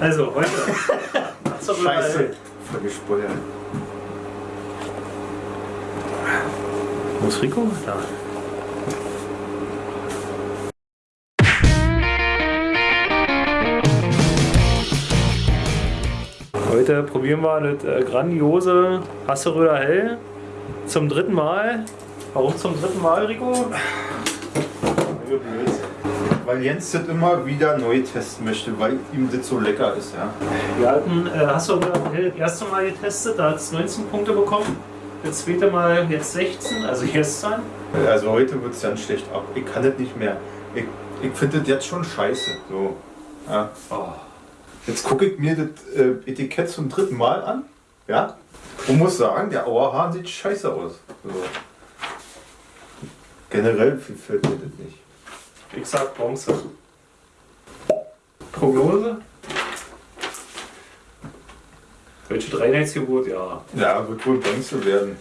Also, heute. Scheiße. Voll gespoilert. Wo ist Rico? Da. Heute probieren wir das äh, grandiose Hasseröder Hell zum dritten Mal. Warum zum dritten Mal, Rico? Weil Jens das immer wieder neu testen möchte, weil ihm das so lecker ist, ja. Wir hatten äh, Hasseröder Hell das erste Mal getestet, da hat es 19 Punkte bekommen. Das zweite Mal jetzt 16, also gestern. Also heute wird es dann schlecht ab. Ich kann das nicht mehr. Ich, ich finde das jetzt schon scheiße. So. Ja. Oh. Jetzt gucke ich mir das äh, Etikett zum dritten Mal an. Ja. Und muss sagen, der Auerhahn sieht scheiße aus. So. Generell gefällt mir das nicht. Ich sag Bronze. Prognose? Deutsche Reinheitsgebot, ja. Ja, wird wohl Bronze werden.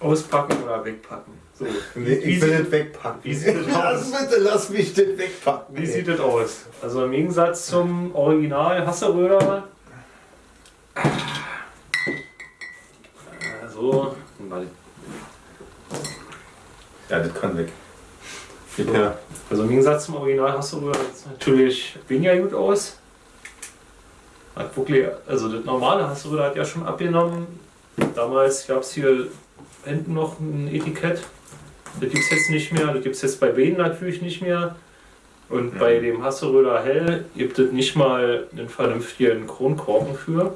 Auspacken oder wegpacken. So. Nee, ich will das wegpacken. wie sieht das lass, aus? bitte, lass mich das wegpacken. Wie ey. sieht das aus? Also im Gegensatz zum Original Hasseröder. Äh, So, mal. Ja, das kann weg. Her. Also im Gegensatz zum Original sieht es natürlich weniger gut aus. Hat wirklich, also das normale Hasseröder hat ja schon abgenommen. Damals gab es hier hinten noch ein Etikett. Das gibt es jetzt nicht mehr. Das gibt es jetzt bei Beden natürlich nicht mehr. Und Mhm. bei dem Hasseröder Hell gibt es nicht mal einen vernünftigen Kronkorken für.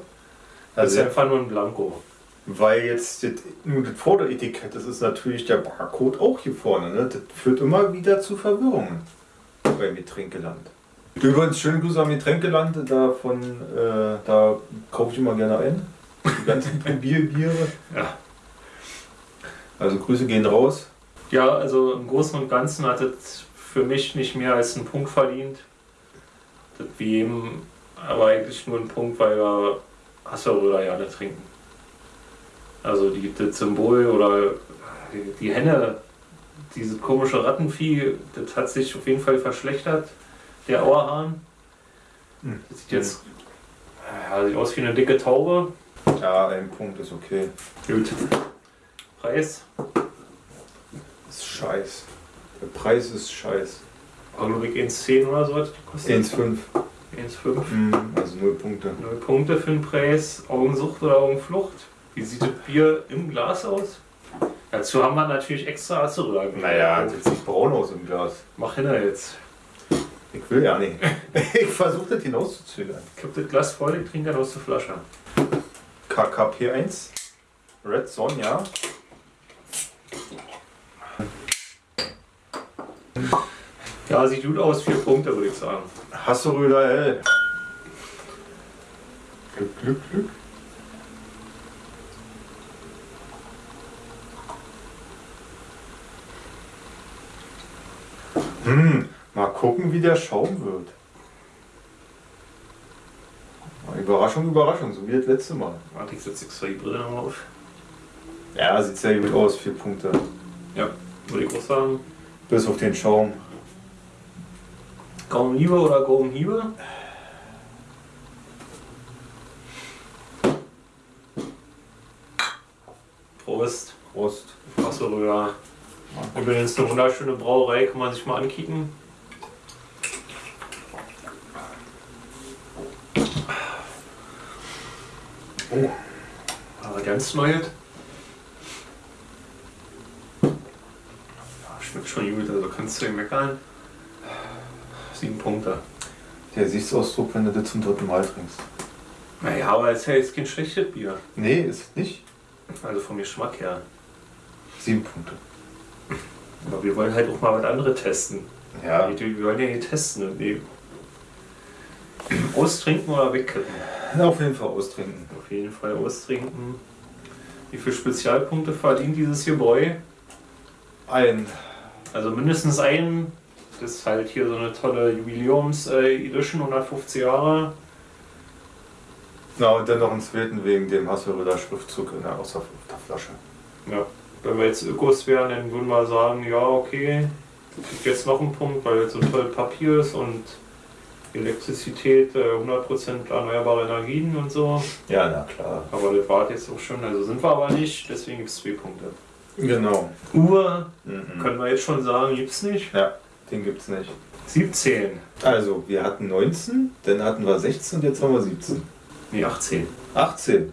Das ist Also, einfach nur ein Blanko. Weil jetzt das, nur das Vorderetikett, das ist natürlich der Barcode auch hier vorne. Ne? Das führt immer wieder zu Verwirrungen beim Getränkeland. Übrigens, schönen Gruß am Getränkeland. Da, von, äh, da kaufe ich immer gerne ein. Die ganzen Probierbiere. Ja. Also Grüße gehen raus. Ja, also im Großen und Ganzen hat es für mich nicht mehr als einen Punkt verdient. Das wie jedem, aber eigentlich nur ein Punkt, weil wir Hasseröder ja nicht trinken. Also die, das Symbol oder die, die Henne, dieses komische Rattenvieh, das hat sich auf jeden Fall verschlechtert. Der Auerhahn. Hm. Das sieht jetzt ja, sieht aus wie eine dicke Taube. Ja, ein Punkt ist okay. Gut. Preis. Das ist scheiß. Der Preis ist scheiß. War glaube ich 1,10 oder so hat die gekostet. 1,5. 1,5. Hm, Also 0 Punkte. Null Punkte für den Preis. Augensucht oder Augenflucht. Wie sieht das Bier im Glas aus? Dazu haben wir natürlich extra Acerra. Naja, das sieht braun aus im Glas. Mach hin jetzt. Ich will ja nicht. Ich versuche das hinauszuzögern. Kipp das Glas voll, ich trinke dann aus der Flasche. KKP1. Red Sonja. Ja, sieht gut aus. Vier Punkte, würde ich sagen. Hasseröder L. Glück, Glück, Glück. Hm, mal gucken, wie der Schaum wird. Überraschung, Überraschung, so wie das letzte Mal. Warte, ich setze extra die Brille nochmal auf. Ja, sieht sehr gut aus, vier Punkte. Ja, würde ich auch sagen. Bis auf den Schaum. Gaumenhiebe oder Gaumenhiebe? Prost. Prost. Acerra. Übrigens eine wunderschöne Brauerei, kann man sich mal ankicken. Oh. Aber ganz neues. Ja, schmeckt schon gut, also kannst du nicht meckern. Sieben Punkte. Der Gesichtsausdruck, wenn du das zum dritten Mal trinkst. Naja, aber es ist ja jetzt kein schlechtes Bier. Nee, ist nicht. Also vom Geschmack her. Sieben Punkte. Aber wir wollen halt auch mal was anderes testen. Ja, Wir wir wollen ja hier testen und nee. Austrinken oder wegkippen? auf jeden Fall austrinken. Auf jeden Fall austrinken. Wie viele Spezialpunkte verdient dieses hier Bräu? Ein. Also mindestens einen. Das ist halt hier so eine tolle Jubiläums-Edition, 150 Jahre. Na, und dann noch einen zweiten wegen dem Hasseröder Schriftzug in der, auf der Flasche. Ja. Wenn wir jetzt Ökos wären, dann würden wir sagen, ja okay, kriegt jetzt noch einen Punkt, weil jetzt so toll Papier ist und Elektrizität, äh, 100% erneuerbare Energien und so. Ja, na klar. Aber das war jetzt auch schon, also sind wir aber nicht, deswegen gibt es zwei Punkte. Genau. Uhr Mhm. können wir jetzt schon sagen, gibt es nicht. Ja, den gibt's nicht. 17. Also, wir hatten 19, dann hatten wir 16 und jetzt haben wir 17. Nee, 18. 18.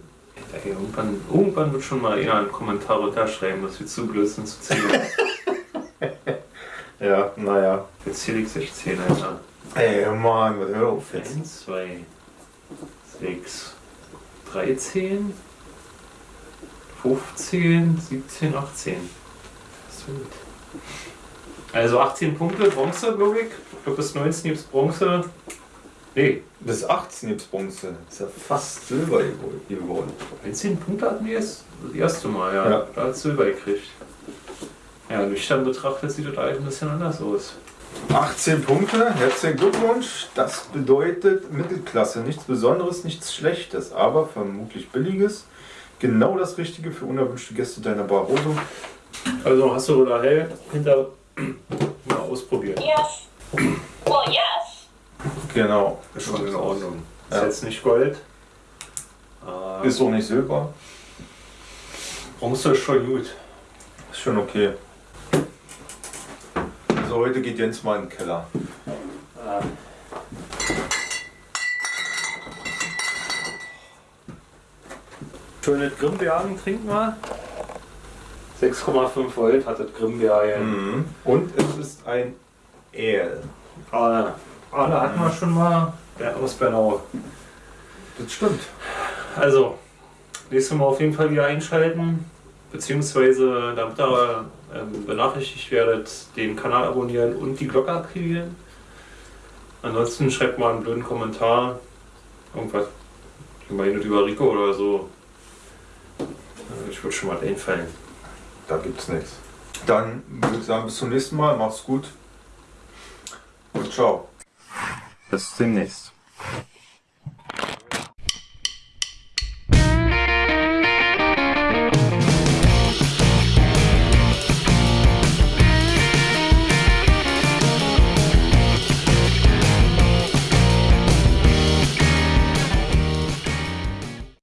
Ey, irgendwann, irgendwann wird schon mal einer einen Kommentar runterschreiben, dass wir zu blöd sind zu zählen. Ja, naja. Jetzt zähle ich 16, Alter. Ey, Mann, was hör auf jetzt. 1, 2, 6, 13, 15, 17, 18. Das ist gut. Also 18 Punkte, Bronze, glaube ich. Ich glaube, bis 19 gibt es Bronze. Nee, Bis 18 gibt's Bronze. Ist ja fast Silber geworden. 19 Punkte hatten wir jetzt das erste Mal, ja. Ja. Da hat Silber gekriegt. Ja, nüchtern betrachtet sieht das alles ein bisschen anders aus. 18 Punkte, herzlichen Glückwunsch. Das bedeutet Mittelklasse. Nichts Besonderes, nichts Schlechtes, aber vermutlich Billiges. Genau das Richtige für unerwünschte Gäste deiner Barroso. Also hast du oder hell hinter mal ausprobiert. Yes. Well, yes. Genau. Ist schon in Ordnung. Ist Ja. jetzt nicht Gold. Äh, Ist auch nicht Silber. Bronze ist schon gut. Ist schon okay. Also heute geht Jens mal in den Keller. Äh, Schönes Grimbeeren trinken wir. 6,5 Volt hat das Grimbeeren. Mhm. Und es ist ein Ale. Ale. Ale hatten wir schon mal. Der aus Bernau. Das stimmt. Also, nächstes Mal auf jeden Fall wieder einschalten. Beziehungsweise, damit ihr ähm, benachrichtigt werdet, den Kanal abonnieren und die Glocke aktivieren. Ansonsten schreibt mal einen blöden Kommentar. Irgendwas. Immerhin über Rico oder so. Äh, Ich würde schon mal einfallen. Da gibt's nichts. Dann würde ich sagen, bis zum nächsten Mal. Mach's gut. Und ciao. Bis demnächst.